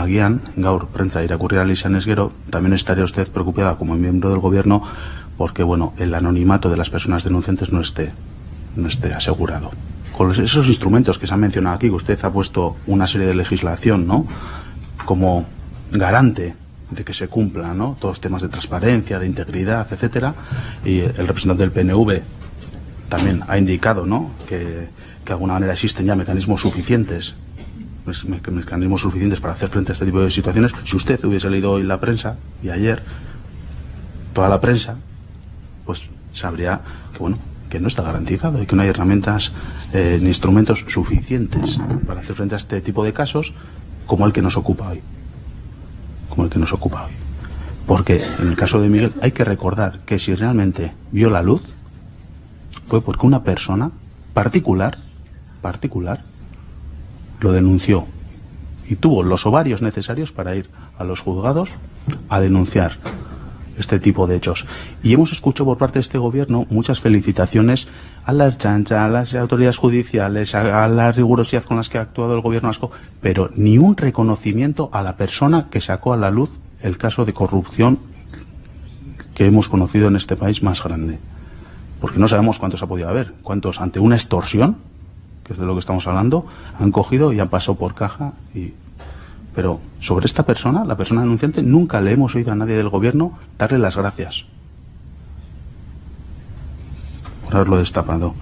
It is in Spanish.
agian, gaur, prentza irakurri izan ez gero, también estaría usted preocupada como miembro del gobierno porque, bueno, el anonimato de las personas denunciantes no esté, no esté asegurado. Con esos instrumentos que se han mencionado aquí, que usted ha puesto una serie de legislación, ¿no? Como garante de que se cumpla, ¿no? Todos temas de transparencia, de integridad, etcétera. Y el representante del PNV también ha indicado, ¿no? Que, que de alguna manera existen ya mecanismos suficientes pues, mecanismos suficientes para hacer frente a este tipo de situaciones. Si usted hubiese leído hoy la prensa y ayer toda la prensa, pues sabría que bueno que no está garantizado y que no hay herramientas eh, ni instrumentos suficientes para hacer frente a este tipo de casos como el que nos ocupa hoy. Como el que nos ocupa hoy. Porque en el caso de Miguel hay que recordar que si realmente vio la luz fue porque una persona particular, particular, lo denunció y tuvo los ovarios necesarios para ir a los juzgados a denunciar este tipo de hechos. Y hemos escuchado por parte de este gobierno muchas felicitaciones a la chancha, a las autoridades judiciales, a, la rigurosidad con las que ha actuado el gobierno vasco, pero ni un reconocimiento a la persona que sacó a la luz el caso de corrupción que hemos conocido en este país más grande. Porque no sabemos cuántos ha podido haber, cuántos ante una extorsión de lo que estamos hablando, han cogido y han pasado por caja y pero sobre esta persona, la persona denunciante, nunca le hemos oído a nadie del gobierno darle las gracias por haberlo destapado.